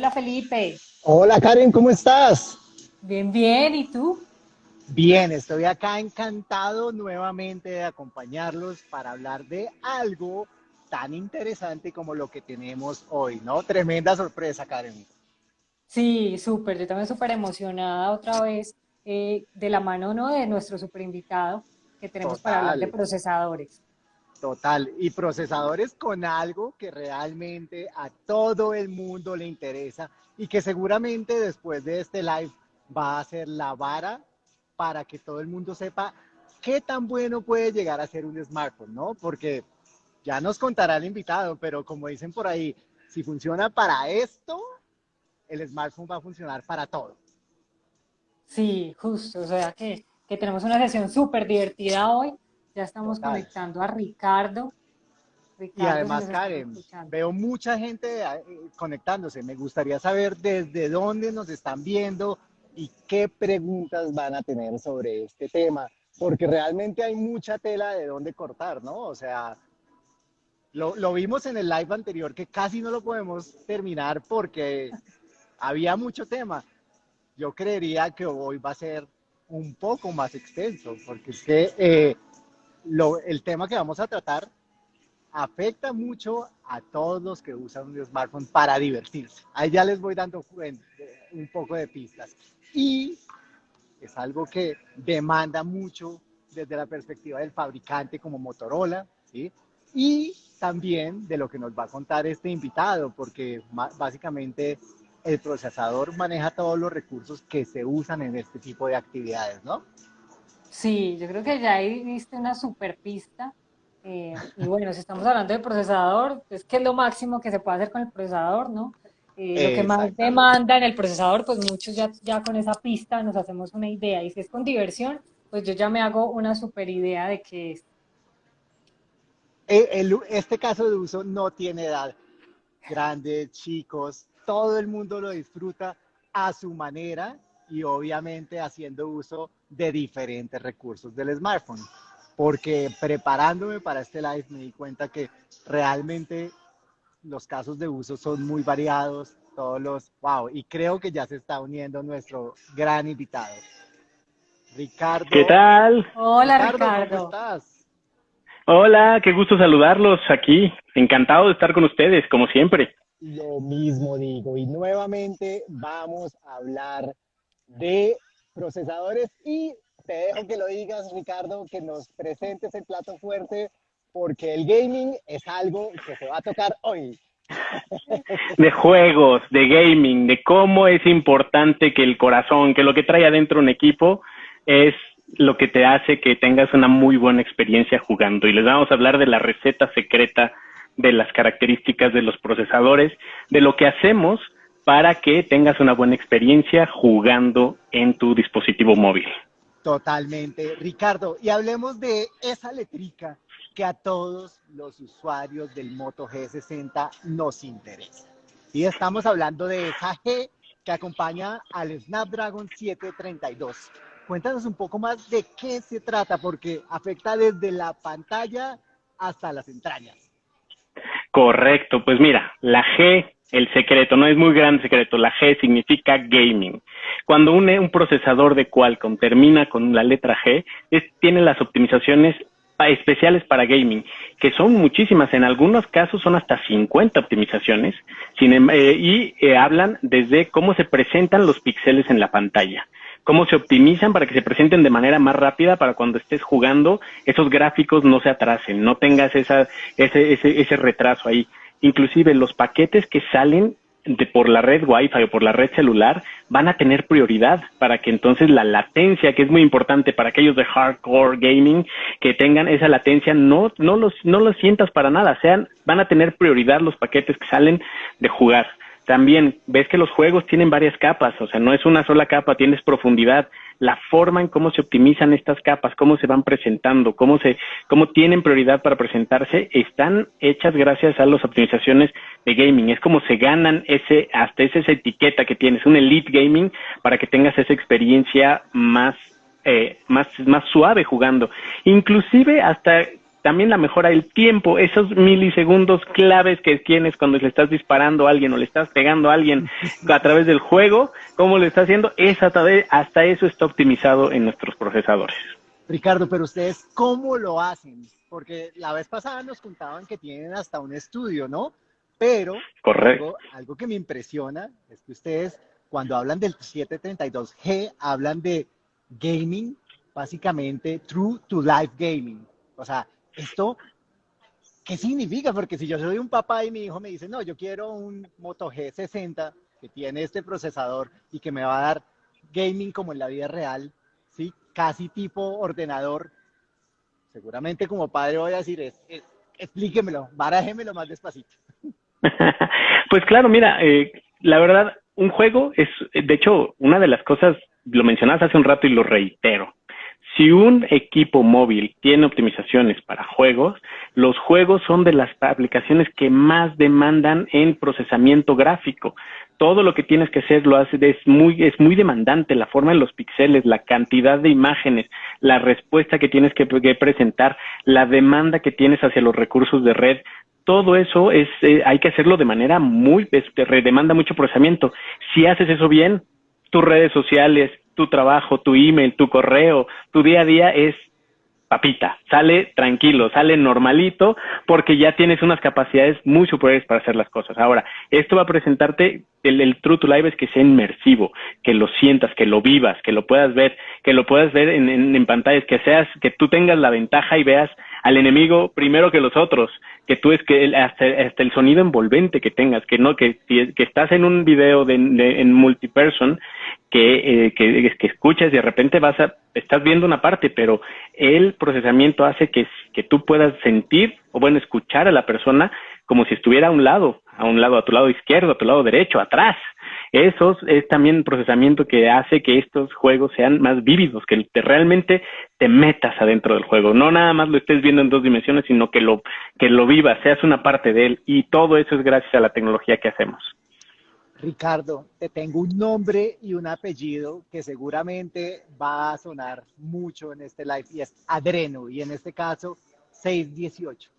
Hola Felipe. Hola Karen, ¿cómo estás? Bien, bien, ¿y tú? Bien, estoy acá encantado nuevamente de acompañarlos para hablar de algo tan interesante como lo que tenemos hoy, ¿no? Tremenda sorpresa, Karen. Sí, súper, yo también súper emocionada otra vez eh, de la mano ¿no? de nuestro super invitado que tenemos para hablar de procesadores. Total, y procesadores con algo que realmente a todo el mundo le interesa y que seguramente después de este live va a ser la vara para que todo el mundo sepa qué tan bueno puede llegar a ser un smartphone, ¿no? Porque ya nos contará el invitado, pero como dicen por ahí, si funciona para esto, el smartphone va a funcionar para todo. Sí, justo, o sea que, tenemos una sesión súper divertida hoy. Ya estamos conectando a Ricardo. y además, Karen, veo mucha gente eh, conectándose. Me gustaría saber desde dónde nos están viendo, y qué preguntas van a tener sobre este tema, porque realmente hay mucha tela de dónde cortar, ¿no? O sea, lo, lo, vimos en el live anterior que casi no lo podemos terminar porque había mucho tema. Yo creería que hoy va a ser un poco más extenso, porque es que eh, lo, el tema que vamos a tratar afecta mucho a todos los que usan un smartphone para divertirse. Ahí ya les voy dando un poco de pistas y es algo que demanda mucho desde la perspectiva del fabricante como Motorola, ¿sí? Y también de lo que nos va a contar este invitado, porque básicamente el procesador maneja todos los recursos que se usan en este tipo de actividades, ¿no? Sí, yo creo que ya ahí viste una super pista. Eh, y bueno, si estamos hablando de procesador, es que es lo máximo que se puede hacer con el procesador, ¿no? Eh, lo que más demanda en el procesador, pues muchos ya, ya con esa pista nos hacemos una idea. Y si es con diversión, pues yo ya me hago una super idea de qué es. Eh, este caso de uso no tiene edad. Grandes, chicos, todo el mundo lo disfruta a su manera y obviamente haciendo uso de diferentes recursos del smartphone. Porque preparándome para este live me di cuenta que realmente los casos de uso son muy variados, todos los, wow, y creo que ya se está uniendo nuestro gran invitado. Ricardo. ¿Qué tal? Hola Ricardo, ¿cómo estás? Hola, qué gusto saludarlos aquí. Encantado de estar con ustedes, como siempre. Lo mismo digo, y nuevamente vamos a hablar de procesadores y te dejo que lo digas, Ricardo, que nos presentes el plato fuerte porque el gaming es algo que se va a tocar hoy. De juegos, de gaming, de cómo es importante que el corazón, que lo que trae adentro un equipo es lo que te hace que tengas una muy buena experiencia jugando. Y les vamos a hablar de la receta secreta de las características de los procesadores, de lo que hacemos para que tengas una buena experiencia jugando en tu dispositivo móvil. Totalmente. Ricardo, y hablemos de esa letrica que a todos los usuarios del Moto G60 nos interesa. Y estamos hablando de esa G que acompaña al Snapdragon 732. Cuéntanos un poco más de qué se trata, porque afecta desde la pantalla hasta las entrañas. Correcto, pues mira, la G, el secreto, no es muy grande secreto, la G significa gaming. Cuando un, un procesador de Qualcomm termina con la letra G, tiene las optimizaciones especiales para gaming, que son muchísimas, en algunos casos son hasta 50 optimizaciones, em, eh, y eh, hablan desde cómo se presentan los píxeles en la pantalla, cómo se optimizan para que se presenten de manera más rápida para cuando estés jugando, esos gráficos no se atrasen, no tengas esa, ese, ese, ese retraso ahí. Inclusive los paquetes que salen de, por la red Wi-Fi o por la red celular van a tener prioridad para que entonces la latencia, que es muy importante para aquellos de hardcore gaming, que tengan esa latencia, no, no, los, no los sientas para nada, sean, van a tener prioridad los paquetes que salen de jugar. También ves que los juegos tienen varias capas, o sea, no es una sola capa, tienes profundidad, la forma en cómo se optimizan estas capas, cómo se van presentando, cómo se, cómo tienen prioridad para presentarse, están hechas gracias a las optimizaciones de gaming. Es como se ganan ese, hasta esa, esa etiqueta que tienes, un elite gaming, para que tengas esa experiencia más, eh, más, más suave jugando. Inclusive hasta también la mejora del tiempo, esos milisegundos claves que tienes cuando le estás disparando a alguien o le estás pegando a alguien a través del juego, cómo lo está haciendo, esa, hasta eso está optimizado en nuestros procesadores. Ricardo, pero ustedes, ¿cómo lo hacen? Porque la vez pasada nos contaban que tienen hasta un estudio, ¿no? Pero Correcto. Algo, que me impresiona es que ustedes, cuando hablan del 732G, hablan de gaming, básicamente true to life gaming. O sea, esto, ¿qué significa? Porque si yo soy un papá y mi hijo me dice, no, yo quiero un Moto G60 que tiene este procesador y que me va a dar gaming como en la vida real, ¿sí? Casi tipo ordenador. Seguramente como padre voy a decir, es, explíquemelo, barájemelo más despacito. pues claro, mira, eh, la verdad, un juego es, de hecho, una de las cosas, lo mencionabas hace un rato y lo reitero. Si un equipo móvil tiene optimizaciones para juegos, los juegos son de las aplicaciones que más demandan en procesamiento gráfico. Todo lo que tienes que hacer lo hace, es muy, es muy demandante, la forma de los píxeles, la cantidad de imágenes, la respuesta que tienes que, presentar, la demanda que tienes hacia los recursos de red, todo eso es, eh, hay que hacerlo de manera muy, este, demanda mucho procesamiento. Si haces eso bien, tus redes sociales, tu trabajo, tu email, tu correo, tu día a día es papita, sale tranquilo, sale normalito, porque ya tienes unas capacidades muy superiores para hacer las cosas. Ahora, esto va a presentarte, el, True to Live es que sea inmersivo, que lo sientas, que lo vivas, que lo puedas ver, que lo puedas ver en, en pantallas, que seas, que tú tengas la ventaja y veas al enemigo primero que los otros, que tú es que hasta, hasta, el sonido envolvente que tengas, que no, que, que estás en un video de, en multiperson, que, eh, que, que, escuchas y de repente vas a, estás viendo una parte, pero el procesamiento hace que, que tú puedas sentir o bueno, escuchar a la persona como si estuviera a un lado, a un lado, a tu lado izquierdo, a tu lado derecho, atrás. Eso es también un procesamiento que hace que estos juegos sean más vívidos, que te, realmente te metas adentro del juego. No nada más lo estés viendo en dos dimensiones, sino que lo, que lo vivas, seas una parte de él. Y todo eso es gracias a la tecnología que hacemos. Ricardo, te tengo un nombre y un apellido que seguramente va a sonar mucho en este live y es Adreno y en este caso 618.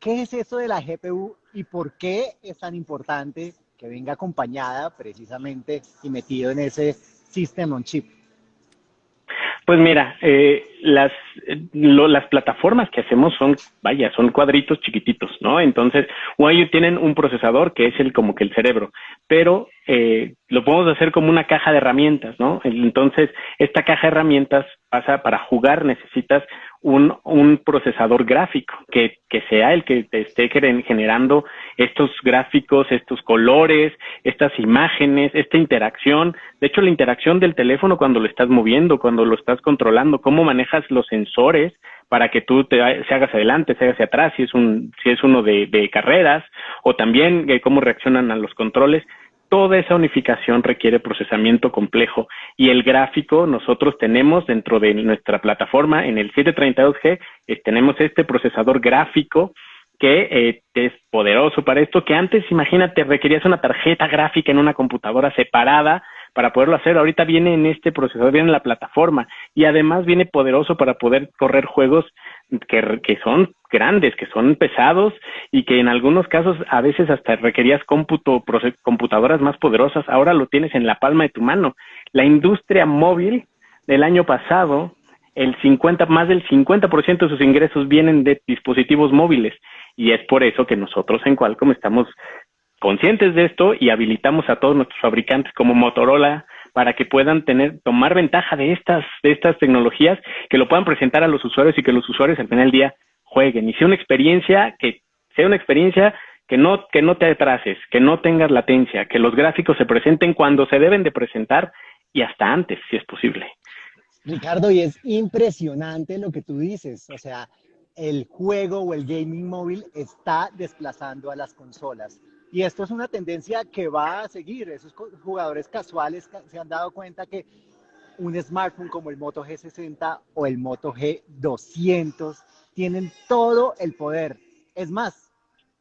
¿Qué es eso de la GPU y por qué es tan importante que venga acompañada precisamente y metido en ese System on Chip? Pues mira, eh, las, las plataformas que hacemos son, vaya, son cuadritos chiquititos, ¿no? Entonces, o ellos tienen un procesador que es el como que el cerebro, pero eh, lo podemos hacer como una caja de herramientas, ¿no? Entonces, esta caja de herramientas pasa para jugar, necesitas un, un procesador gráfico que, que sea el que te esté generando estos gráficos, estos colores, estas imágenes, esta interacción. De hecho, la interacción del teléfono cuando lo estás moviendo, cuando lo estás controlando, cómo manejas los sensores para que tú te se hagas adelante, se hagas atrás, si es un, si es uno de, de carreras, o también eh, cómo reaccionan a los controles toda esa unificación requiere procesamiento complejo y el gráfico nosotros tenemos dentro de nuestra plataforma en el 732G eh, tenemos este procesador gráfico que eh, es poderoso para esto, que antes, imagínate, requerías una tarjeta gráfica en una computadora separada para poderlo hacer. Ahorita viene en este procesador, viene en la plataforma y además viene poderoso para poder correr juegos que, que son grandes, que son pesados y que en algunos casos a veces hasta requerías cómputo, computadoras más poderosas. Ahora lo tienes en la palma de tu mano. La industria móvil del año pasado, el 50, más del 50% de sus ingresos vienen de dispositivos móviles y es por eso que nosotros en Qualcomm estamos conscientes de esto y habilitamos a todos nuestros fabricantes como Motorola, para que puedan tener, tomar ventaja de estas, de estas tecnologías, que lo puedan presentar a los usuarios y que los usuarios al final del día jueguen y sea una experiencia que sea una experiencia que no, que no te atrases, que no tengas latencia, que los gráficos se presenten cuando se deben de presentar y hasta antes, si es posible. Ricardo, y es impresionante lo que tú dices, o sea, el juego o el gaming móvil está desplazando a las consolas. Y esto es una tendencia que va a seguir. Esos jugadores casuales se han dado cuenta que un smartphone como el Moto G60 o el Moto G200 tienen todo el poder. Es más,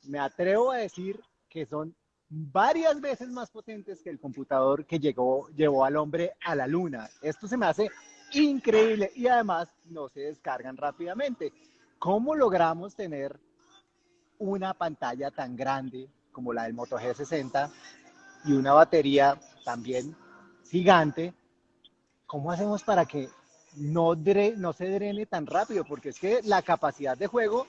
me atrevo a decir que son varias veces más potentes que el computador que llegó, llevó al hombre a la luna. Esto se me hace increíble y además no se descargan rápidamente. ¿Cómo logramos tener una pantalla tan grande como la del Moto G60 y una batería también gigante? ¿Cómo hacemos para que no, no se drene tan rápido? Porque es que la capacidad de juego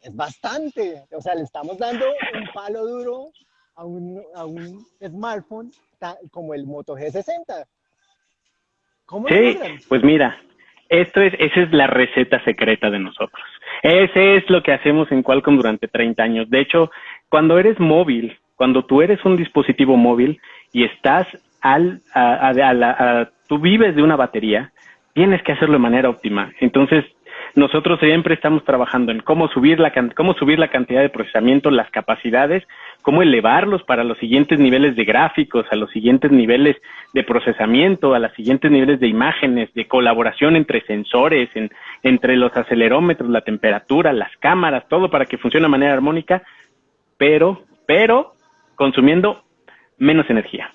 es bastante. O sea, le estamos dando un palo duro a un, a un smartphone como el Moto G60. ¿Cómo sí, pues mira, esto es, esa es la receta secreta de nosotros. Ese es lo que hacemos en Qualcomm durante 30 años. De hecho, cuando eres móvil, cuando tú eres un dispositivo móvil y estás al, a, a, tú vives de una batería, tienes que hacerlo de manera óptima. Entonces, nosotros siempre estamos trabajando en cómo subir la, cómo subir la cantidad de procesamiento, las capacidades, cómo elevarlos para los siguientes niveles de gráficos, a los siguientes niveles de procesamiento, a los siguientes niveles de imágenes, de colaboración entre sensores, entre los acelerómetros, la temperatura, las cámaras, todo para que funcione de manera armónica, pero, pero consumiendo menos energía.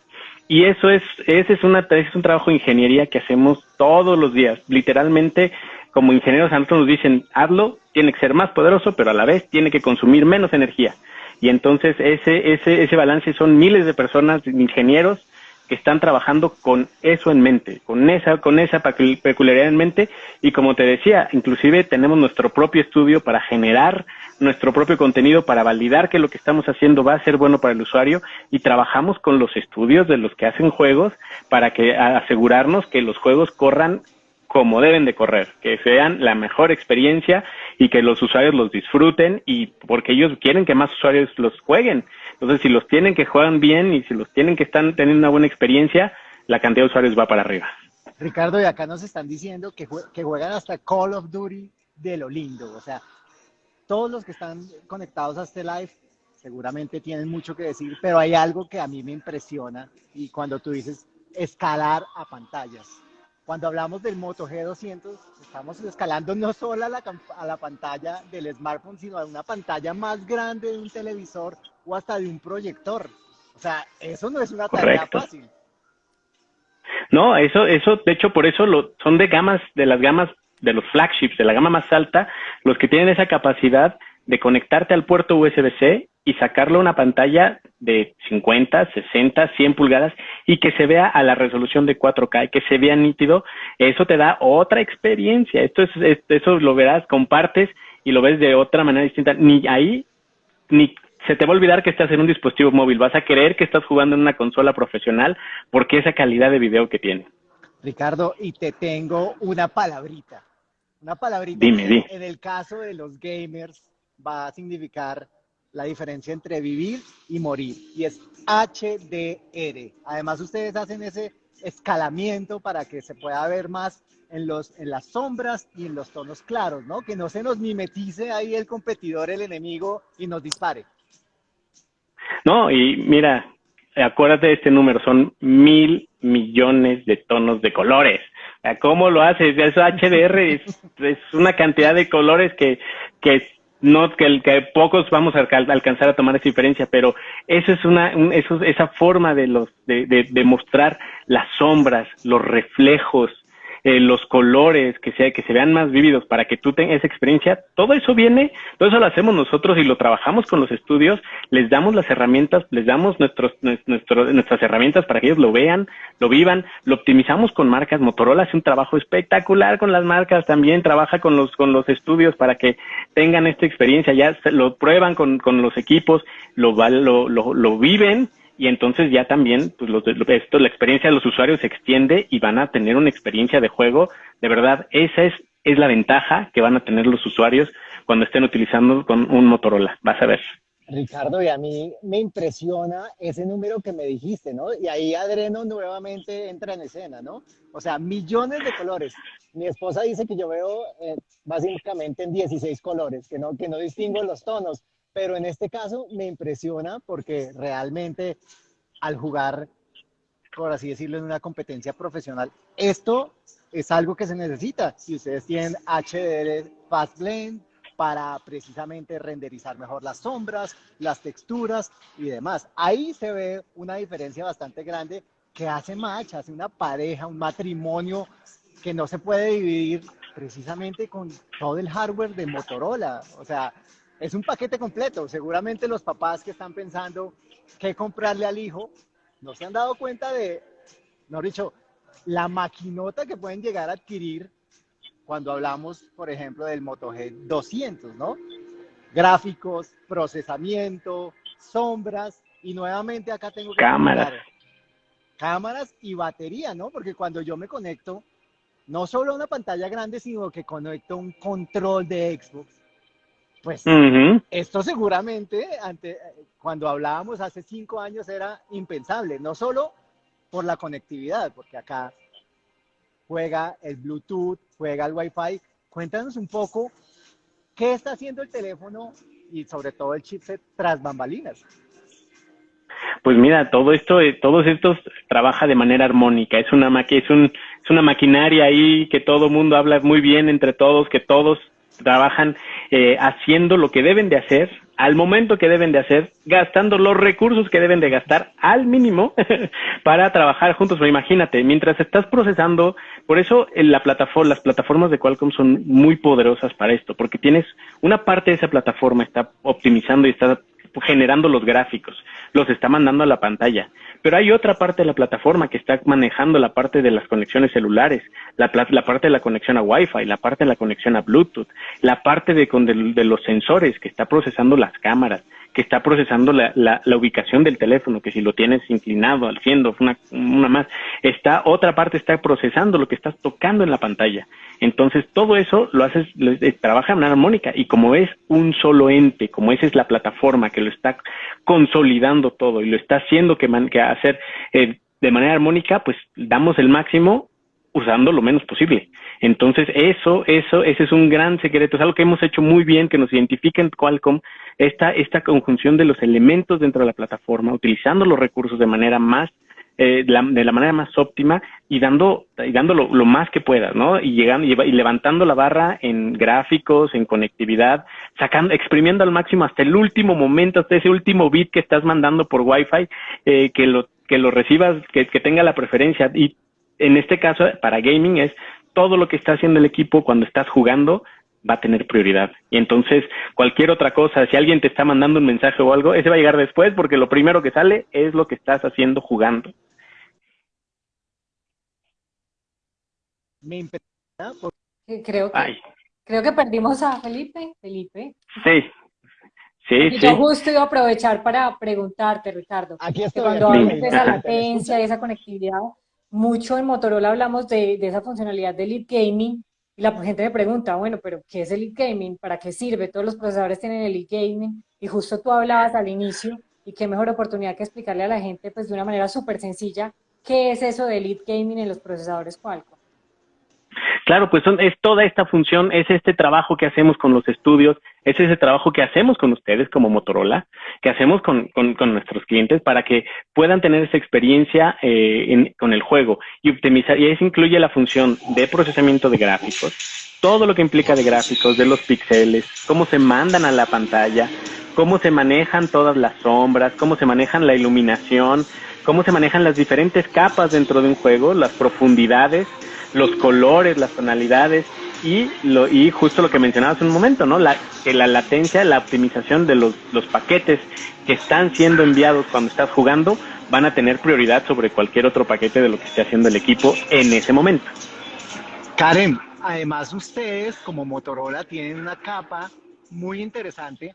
Y eso es, ese es, una, es un trabajo de ingeniería que hacemos todos los días. Literalmente como ingenieros a nosotros nos dicen, hazlo, tiene que ser más poderoso, pero a la vez tiene que consumir menos energía. Y entonces ese, ese, ese balance son miles de personas, ingenieros, que están trabajando con eso en mente, con esa, con esa peculiaridad en mente. Y como te decía, inclusive tenemos nuestro propio estudio para generar nuestro propio contenido, para validar que lo que estamos haciendo va a ser bueno para el usuario y trabajamos con los estudios de los que hacen juegos para que asegurarnos que los juegos corran como deben de correr, que sean la mejor experiencia y que los usuarios los disfruten y porque ellos quieren que más usuarios los jueguen. Entonces, si los tienen que juegan bien y si los tienen que están teniendo una buena experiencia, la cantidad de usuarios va para arriba. Ricardo, y acá nos están diciendo que, que juegan hasta Call of Duty de lo lindo. O sea, todos los que están conectados a este live seguramente tienen mucho que decir, pero hay algo que a mí me impresiona y cuando tú dices escalar a pantallas cuando hablamos del Moto G200, estamos escalando no solo a la, a la pantalla del smartphone, sino a una pantalla más grande de un televisor o hasta de un proyector. O sea, eso no es una tarea fácil. No, eso, eso, de hecho, por eso lo, son de gamas, de las gamas, de los flagships, de la gama más alta, los que tienen esa capacidad de conectarte al puerto USB-C y sacarlo a una pantalla de 50, 60, 100 pulgadas y que se vea a la resolución de 4K y que se vea nítido, eso te da otra experiencia. Esto es, eso lo verás, compartes y lo ves de otra manera distinta. Ni ahí, ni se te va a olvidar que estás en un dispositivo móvil. Vas a creer que estás jugando en una consola profesional porque esa calidad de video que tiene. Ricardo, y te tengo una palabrita. Una palabrita dime, en el caso de los gamers va a significar la diferencia entre vivir y morir, y es HDR. Además, ustedes hacen ese escalamiento para que se pueda ver más en, los, en las sombras y en los tonos claros, ¿no? Que no se nos mimetice ahí el competidor, el enemigo, y nos dispare. No, y mira, acuérdate de este número, son mil millones de tonos de colores. ¿Cómo lo haces? Eso HDR es, es una cantidad de colores que, que no que, que pocos vamos a alcanzar a tomar esa diferencia, pero eso es una, eso, esa forma de los, de, de, de mostrar las sombras, los reflejos, eh, los colores, que, sea, que se vean más vívidos para que tú tengas esa experiencia, todo eso viene, todo eso lo hacemos nosotros y lo trabajamos con los estudios, les damos las herramientas, les damos nuestros, nuestras herramientas para que ellos lo vean, lo vivan, lo optimizamos con marcas, Motorola hace un trabajo espectacular con las marcas, también trabaja con los, con los estudios para que tengan esta experiencia, ya lo prueban con, con los equipos, lo, lo, lo, lo viven y entonces ya también pues esto, la experiencia de los usuarios se extiende y van a tener una experiencia de juego. De verdad, esa es, es la ventaja que van a tener los usuarios cuando estén utilizando con un Motorola. Vas a ver. Ricardo, y a mí me impresiona ese número que me dijiste, ¿no? Y ahí Adreno nuevamente entra en escena, ¿no? O sea, millones de colores. Mi esposa dice que yo veo eh, básicamente en 16 colores, que no, que no distingo los tonos pero en este caso me impresiona porque realmente al jugar, por así decirlo, en una competencia profesional, esto es algo que se necesita. Si ustedes tienen HDR Fast Blend para precisamente renderizar mejor las sombras, las texturas y demás. Ahí se ve una diferencia bastante grande que hace match, hace una pareja, un matrimonio que no se puede dividir precisamente con todo el hardware de Motorola. O sea, es un paquete completo. Seguramente los papás que están pensando qué comprarle al hijo, no se han dado cuenta de, no dicho, la maquinota que pueden llegar a adquirir cuando hablamos, por ejemplo, del Moto G 200, ¿no? Gráficos, procesamiento, sombras, y nuevamente acá tengo que... Cámaras. Cámaras y batería, ¿no? Porque cuando yo me conecto, no solo a una pantalla grande, sino que conecto un control de Xbox, pues esto seguramente, ante, cuando hablábamos hace cinco años, era impensable, no solo por la conectividad, porque acá juega el Bluetooth, juega el Wi-Fi. Cuéntanos un poco qué está haciendo el teléfono y sobre todo el chipset tras bambalinas. Pues mira, todo esto, eh, todos estos trabaja de manera armónica. Es una es un, es una maquinaria ahí que todo el mundo habla muy bien entre todos, que todos trabajan eh, haciendo lo que deben de hacer al momento que deben de hacer, gastando los recursos que deben de gastar al mínimo para trabajar juntos. Pero imagínate, mientras estás procesando, por eso en la plataforma, las plataformas de Qualcomm son muy poderosas para esto, porque tienes una parte de esa plataforma está optimizando y está generando los gráficos, los está mandando a la pantalla. Pero hay otra parte de la plataforma que está manejando la parte de las conexiones celulares, la, la parte de la conexión a Wi-Fi, la parte de la conexión a Bluetooth, la parte de, de, los sensores que está procesando las cámaras, que está procesando la, la, la, ubicación del teléfono, que si lo tienes inclinado, al cielo, una, una más, está, otra parte está procesando lo que estás tocando en la pantalla. Entonces, todo eso lo haces, eh, trabaja en una armónica y como es un solo ente, como esa es la plataforma que lo está consolidando todo y lo está haciendo que, man, que hacer eh, de manera armónica, pues damos el máximo usando lo menos posible. Entonces, eso, eso, ese es un gran secreto, es algo que hemos hecho muy bien, que nos identifica en Qualcomm esta, esta conjunción de los elementos dentro de la plataforma, utilizando los recursos de manera más eh, de, la, manera más óptima y dando, y dando lo, más que puedas, ¿no? Y llegando y, levantando la barra en gráficos, en conectividad, sacando, exprimiendo al máximo hasta el último momento, hasta ese último bit que estás mandando por Wi-Fi, eh, que lo que lo recibas, que, que tenga la preferencia y en este caso para gaming es todo lo que está haciendo el equipo cuando estás jugando va a tener prioridad. Y entonces, cualquier otra cosa, si alguien te está mandando un mensaje o algo, ese va a llegar después porque lo primero que sale es lo que estás haciendo jugando. Me creo que, creo que perdimos a Felipe. Felipe. Sí. Sí, Yo justo iba a aprovechar para preguntarte, Ricardo, Aquí que cuando hablamos de esa latencia y esa conectividad, mucho en Motorola hablamos de, de esa funcionalidad de Lead Gaming, y la gente me pregunta, bueno, pero ¿qué es el e-gaming? ¿Para qué sirve? Todos los procesadores tienen el e-gaming y justo tú hablabas al inicio y qué mejor oportunidad que explicarle a la gente pues de una manera súper sencilla qué es eso del e-gaming en los procesadores Qualcomm. Claro, pues es toda esta función, es este trabajo que hacemos con los estudios, es ese trabajo que hacemos con ustedes como Motorola, que hacemos con, con, nuestros clientes para que puedan tener esa experiencia eh, con el juego y optimizar. Y eso incluye la función de procesamiento de gráficos, todo lo que implica de gráficos, de los píxeles, cómo se mandan a la pantalla, cómo se manejan todas las sombras, cómo se manejan la iluminación, cómo se manejan las diferentes capas dentro de un juego, las profundidades los colores, las tonalidades y, lo, y justo lo que mencionabas en un momento, ¿no? La, que la latencia, la optimización de los, los paquetes que están siendo enviados cuando estás jugando van a tener prioridad sobre cualquier otro paquete de lo que esté haciendo el equipo en ese momento. Karen, además ustedes como Motorola tienen una capa muy interesante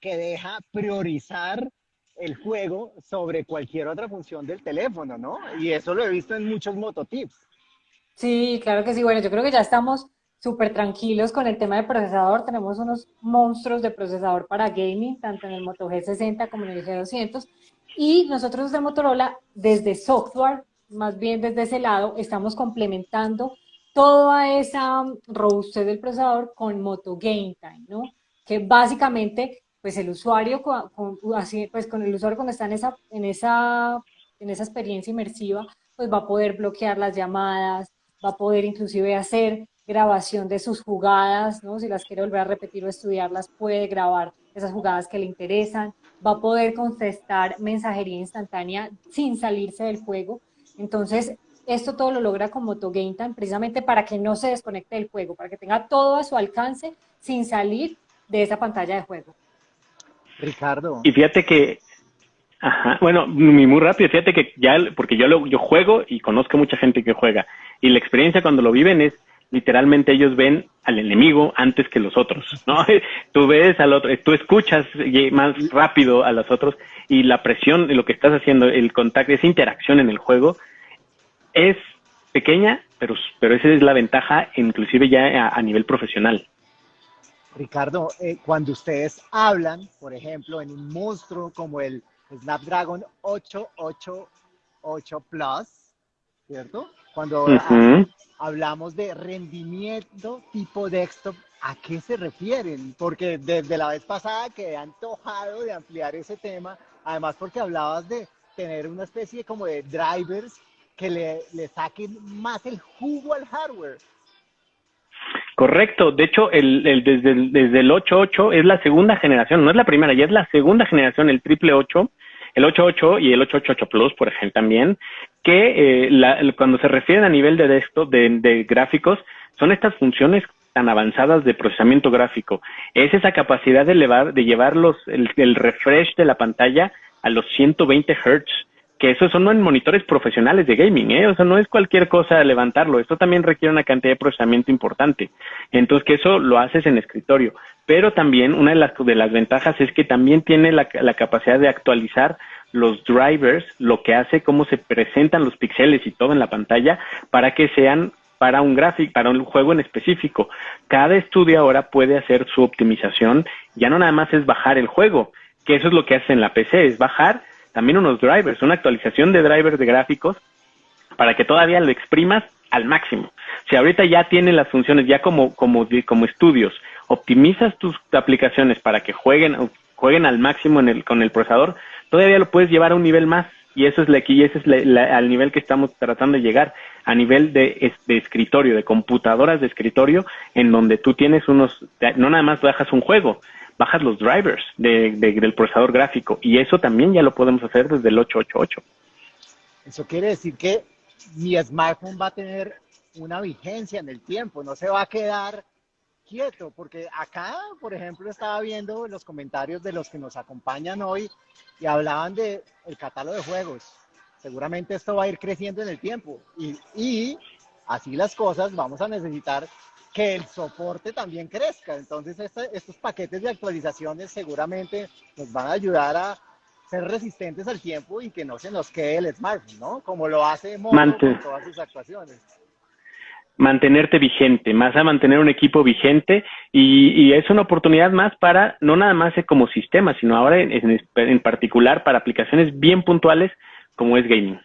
que deja priorizar el juego sobre cualquier otra función del teléfono, ¿no? Y eso lo he visto en muchos mototips. Sí, claro que sí. Bueno, yo creo que ya estamos súper tranquilos con el tema de procesador. Tenemos unos monstruos de procesador para gaming, tanto en el Moto G60 como en el G200. Y nosotros de Motorola, desde software, más bien desde ese lado, estamos complementando toda esa robustez del procesador con Moto Game Time, ¿no? Que básicamente, pues el usuario, con, así, pues con el usuario cuando está en esa, en esa, en esa experiencia inmersiva, pues va a poder bloquear las llamadas, va a poder inclusive hacer grabación de sus jugadas, ¿no? si las quiere volver a repetir o estudiarlas, puede grabar esas jugadas que le interesan, va a poder contestar mensajería instantánea sin salirse del juego. Entonces, esto todo lo logra con Moto Game Time precisamente para que no se desconecte del juego, para que tenga todo a su alcance sin salir de esa pantalla de juego. Ricardo. Y fíjate que, ajá, bueno, muy rápido, fíjate que ya, porque yo, lo, yo juego y conozco mucha gente que juega, y la experiencia cuando lo viven es, literalmente ellos ven al enemigo antes que los otros, ¿no? Tú ves al otro, tú escuchas más rápido a los otros y la presión de lo que estás haciendo, el contacto, esa interacción en el juego es pequeña, pero, pero esa es la ventaja inclusive ya a nivel profesional. Ricardo, eh, cuando ustedes hablan, por ejemplo, en un monstruo como el Snapdragon 888 Plus, ¿cierto? Cuando hablamos de rendimiento tipo desktop, ¿a qué se refieren? Porque desde la vez pasada que han antojado de ampliar ese tema, además porque hablabas de tener una especie como de drivers que le, le saquen más el jugo al hardware. Correcto, de hecho, el, el, desde, el, desde el 8.8 es la segunda generación, no es la primera, ya es la segunda generación, el triple 8, el 8.8 y el 8.8 Plus, por ejemplo, también, que eh, cuando se refieren a nivel de, de gráficos, son estas funciones tan avanzadas de procesamiento gráfico. Es esa capacidad de, elevar, de llevar los, el, el refresh de la pantalla a los 120 Hz que eso son monitores profesionales de gaming, ¿eh? O sea, no es cualquier cosa levantarlo. Esto también requiere una cantidad de procesamiento importante. Entonces, que eso lo haces en escritorio. Pero también una de las, de las ventajas es que también tiene la, la capacidad de actualizar los drivers, lo que hace cómo se presentan los píxeles y todo en la pantalla para que sean para un gráfico, para un juego en específico. Cada estudio ahora puede hacer su optimización, ya no nada más es bajar el juego, que eso es lo que hace en la PC, es bajar también unos drivers, una actualización de drivers de gráficos para que todavía lo exprimas al máximo. Si ahorita ya tiene las funciones, ya como, como, como estudios, optimizas tus aplicaciones para que jueguen, jueguen al máximo en el, con el procesador, todavía lo puedes llevar a un nivel más. Y eso es la, ese es la, al nivel que estamos tratando de llegar, a nivel de, de escritorio, de computadoras de escritorio, en donde tú tienes unos, no nada más bajas un juego, bajas los drivers de, del procesador gráfico y eso también ya lo podemos hacer desde el 888. Eso quiere decir que mi smartphone va a tener una vigencia en el tiempo, no se va a quedar quieto, porque acá, por ejemplo, estaba viendo los comentarios de los que nos acompañan hoy y hablaban de el catálogo de juegos. Seguramente esto va a ir creciendo en el tiempo y así las cosas vamos a necesitar que el soporte también crezca. Entonces, estos paquetes de actualizaciones seguramente nos van a ayudar a ser resistentes al tiempo y que no se nos quede el smartphone, ¿no? Como lo hace Moto con todas sus actuaciones. Mantenerte vigente, más a mantener un equipo vigente y, es una oportunidad más para, no nada más como sistema, sino ahora en, en particular para aplicaciones bien puntuales como es gaming.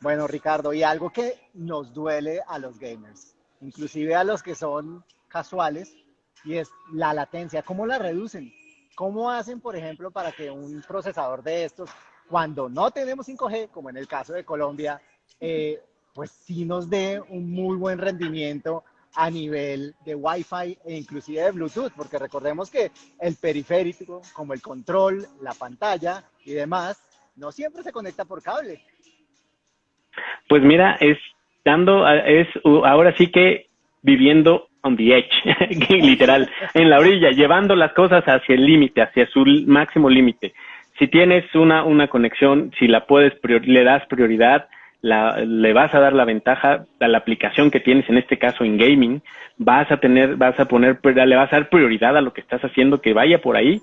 Bueno, Ricardo, y algo que nos duele a los gamers inclusive a los que son casuales, y es la latencia. ¿Cómo la reducen? ¿Cómo hacen, por ejemplo, para que un procesador de estos, cuando no tenemos 5G, como en el caso de Colombia, eh, pues sí nos dé un muy buen rendimiento a nivel de Wi-Fi e inclusive de Bluetooth, porque recordemos que el periférico, como el control, la pantalla y demás, no siempre se conecta por cable. Pues mira, es dando, es ahora sí que viviendo on the edge, literal, en la orilla, llevando las cosas hacia el límite, hacia su máximo límite. Si tienes una, una conexión, si la puedes, le das prioridad, la, le vas a dar la ventaja a la aplicación que tienes, en este caso en gaming, vas a tener, vas a poner, le vas a dar prioridad a lo que estás haciendo, que vaya por ahí,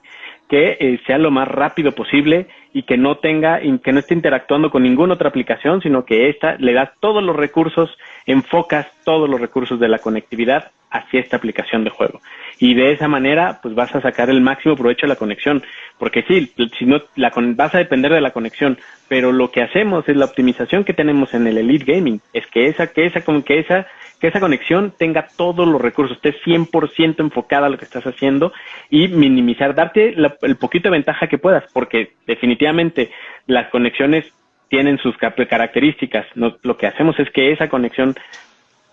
que eh, sea lo más rápido posible y que no tenga, que no esté interactuando con ninguna otra aplicación, sino que esta le das todos los recursos, enfocas todos los recursos de la conectividad hacia esta aplicación de juego. Y de esa manera, pues vas a sacar el máximo provecho de la conexión. Porque sí, si no, la, vas a depender de la conexión, pero lo que hacemos es la optimización que tenemos en el Elite Gaming, es que esa, que esa, que esa que esa conexión tenga todos los recursos, esté 100% enfocada a lo que estás haciendo y minimizar, darte el poquito de ventaja que puedas, porque definitivamente las conexiones tienen sus características. lo que hacemos es que esa conexión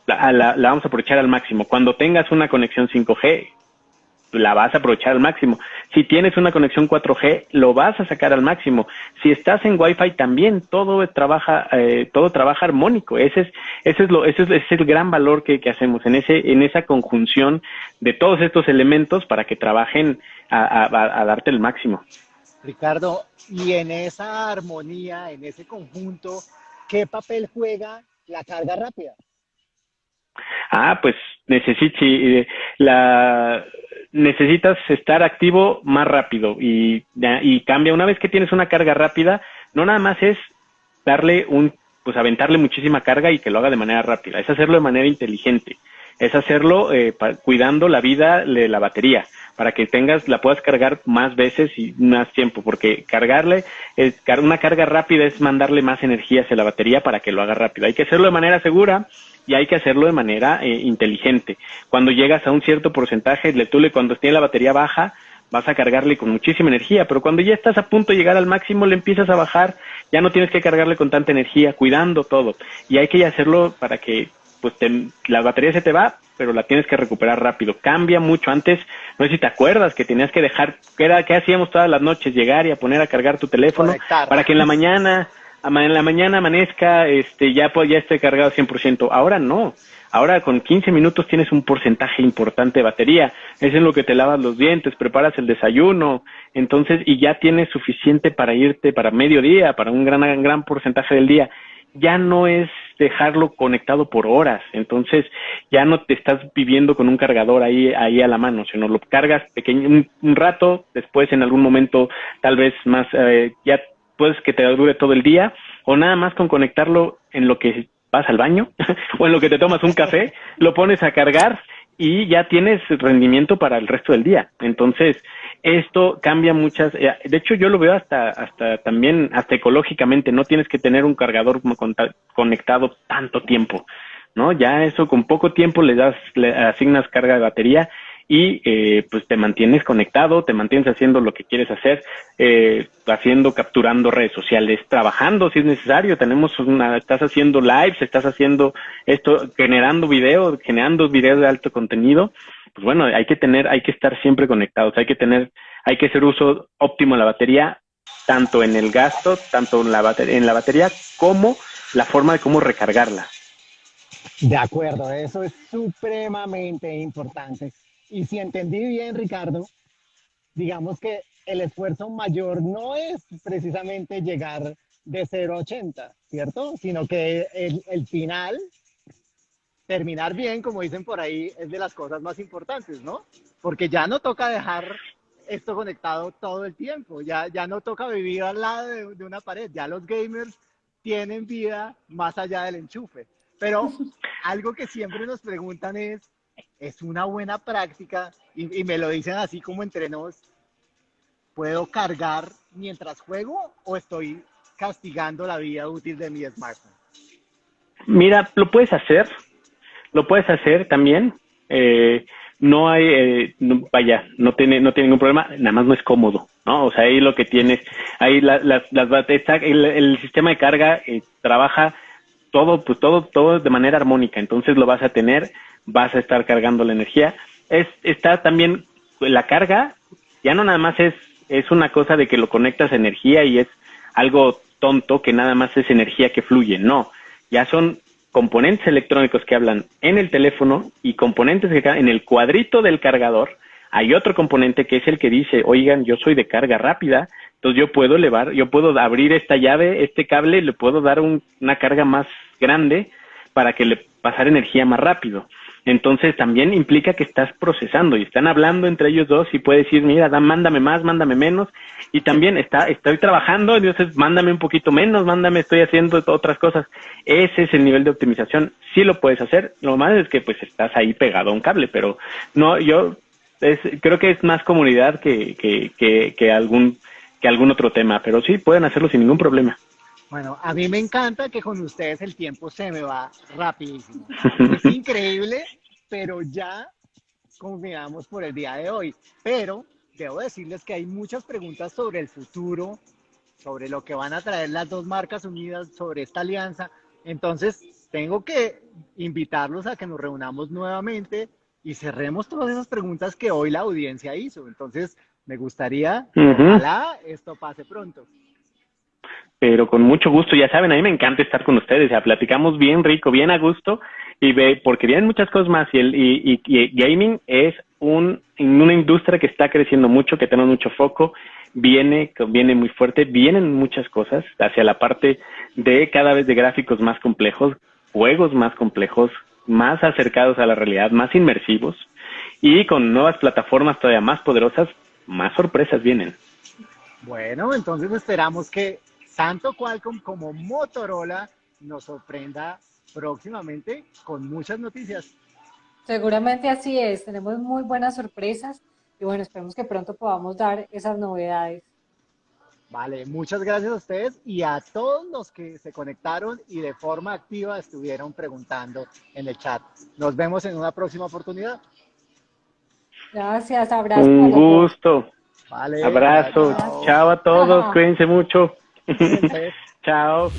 la, la, vamos a aprovechar al máximo. Cuando tengas una conexión 5G, la vas a aprovechar al máximo. Si tienes una conexión 4G, lo vas a sacar al máximo. Si estás en Wi-Fi también, todo trabaja, eh, todo trabaja armónico. Ese es, ese es lo, ese es, el gran valor que, que, hacemos en ese, en esa conjunción de todos estos elementos para que trabajen a, a darte el máximo. Ricardo, y en esa armonía, en ese conjunto, ¿qué papel juega la carga rápida? Ah, pues necesita, la, necesitas estar activo más rápido y, cambia. Una vez que tienes una carga rápida, no nada más es darle un, pues aventarle muchísima carga y que lo haga de manera rápida, es hacerlo de manera inteligente, es hacerlo eh, cuidando la vida de la batería para que tengas, la puedas cargar más veces y más tiempo, porque cargarle, es, una carga rápida es mandarle más energía hacia la batería para que lo haga rápido. Hay que hacerlo de manera segura y hay que hacerlo de manera eh, inteligente. Cuando llegas a un cierto porcentaje, le, tú le, cuando esté la batería baja, vas a cargarle con muchísima energía, pero cuando ya estás a punto de llegar al máximo, le empiezas a bajar, ya no tienes que cargarle con tanta energía, cuidando todo. Y hay que hacerlo para que pues la batería se te va, pero la tienes que recuperar rápido. Cambia mucho. Antes, no sé si te acuerdas que tenías que dejar, ¿qué, era, qué hacíamos todas las noches? Llegar y a poner a cargar tu teléfono para que en la mañana, en la mañana amanezca, este, ya, ya esté cargado 100%. Ahora no. Ahora con 15 minutos tienes un porcentaje importante de batería. Es en lo que te lavas los dientes, preparas el desayuno, entonces, y ya tienes suficiente para irte para mediodía, para un gran, gran porcentaje del día ya no es dejarlo conectado por horas, entonces ya no te estás viviendo con un cargador ahí, ahí a la mano, sino lo cargas pequeño, un, rato, después en algún momento tal vez más, eh, ya puedes que te dure todo el día, o nada más con conectarlo en lo que vas al baño, o en lo que te tomas un café, lo pones a cargar y ya tienes rendimiento para el resto del día. Entonces, esto cambia muchas, eh, de hecho yo lo veo hasta, hasta también, hasta ecológicamente, no tienes que tener un cargador conectado tanto tiempo, ¿no? Ya eso con poco tiempo le das, le asignas carga de batería y eh, pues te mantienes conectado, te mantienes haciendo lo que quieres hacer, eh, haciendo, capturando redes sociales, trabajando si es necesario, tenemos una, estás haciendo lives, estás haciendo esto, generando videos, generando videos de alto contenido, pues bueno, hay que tener, hay que estar siempre conectados, hay que tener, hay que hacer uso óptimo de la batería, tanto en el gasto, tanto en la batería, en la batería como la forma de cómo recargarla. De acuerdo, eso es supremamente importante. Y si entendí bien, Ricardo, digamos que el esfuerzo mayor no es precisamente llegar de 0 a 80, ¿cierto? Sino que el, el final terminar bien, como dicen por ahí, es de las cosas más importantes, ¿no? Porque ya no toca dejar esto conectado todo el tiempo, ya, ya no toca vivir al lado de, una pared, ya los gamers tienen vida más allá del enchufe. Pero algo que siempre nos preguntan es, ¿es una buena práctica? Y, me lo dicen así como entre nos, ¿puedo cargar mientras juego o estoy castigando la vida útil de mi smartphone? Mira, lo puedes hacer, lo puedes hacer también. Eh, no hay, eh, vaya, no tiene, no tiene ningún problema, nada más no es cómodo, ¿no? O sea, ahí lo que tienes, ahí las, las, el, el, sistema de carga eh, trabaja todo, pues todo, todo de manera armónica, entonces lo vas a tener, vas a estar cargando la energía. Es, está también la carga, ya no nada más es, es una cosa de que lo conectas a energía y es algo tonto que nada más es energía que fluye, no, ya son componentes electrónicos que hablan en el teléfono y componentes que en el cuadrito del cargador. Hay otro componente que es el que dice, oigan, yo soy de carga rápida, entonces yo puedo elevar, yo puedo abrir esta llave, este cable, le puedo dar una carga más grande para que le pasar energía más rápido. Entonces también implica que estás procesando y están hablando entre ellos dos y puede decir, mira, mándame más, mándame menos. Y también está, estoy trabajando, entonces mándame un poquito menos, mándame, estoy haciendo otras cosas. Ese es el nivel de optimización. Sí lo puedes hacer. Lo malo es que pues estás ahí pegado a un cable, pero no, yo es, creo que es más comunidad que, que, que, que algún, que algún otro tema, pero sí pueden hacerlo sin ningún problema. Bueno, a mí me encanta que con ustedes el tiempo se me va rapidísimo. Es increíble, pero ya confinamos por el día de hoy. Pero debo decirles que hay muchas preguntas sobre el futuro, sobre lo que van a traer las dos marcas unidas, sobre esta alianza. Entonces, tengo que invitarlos a que nos reunamos nuevamente y cerremos todas esas preguntas que hoy la audiencia hizo. Entonces, Me gustaría, ojalá esto pase pronto. Pero con mucho gusto, ya saben, a mí me encanta estar con ustedes, ya platicamos bien rico, bien a gusto, y ve, porque vienen muchas cosas más, y, el, y, y, gaming es un, una industria que está creciendo mucho, que tenemos mucho foco, viene, viene muy fuerte, vienen muchas cosas hacia la parte de cada vez de gráficos más complejos, juegos más complejos, más acercados a la realidad, más inmersivos, y con nuevas plataformas todavía más poderosas, más sorpresas vienen. Bueno, entonces esperamos que tanto Qualcomm como Motorola nos sorprenda próximamente con muchas noticias. Seguramente así es, tenemos muy buenas sorpresas y bueno, esperemos que pronto podamos dar esas novedades. Vale, muchas gracias a ustedes y a todos los que se conectaron y de forma activa estuvieron preguntando en el chat. Nos vemos en una próxima oportunidad. Gracias, abrazo. Un gusto. Vale, abrazo. Chao a todos, cuídense mucho. Chao.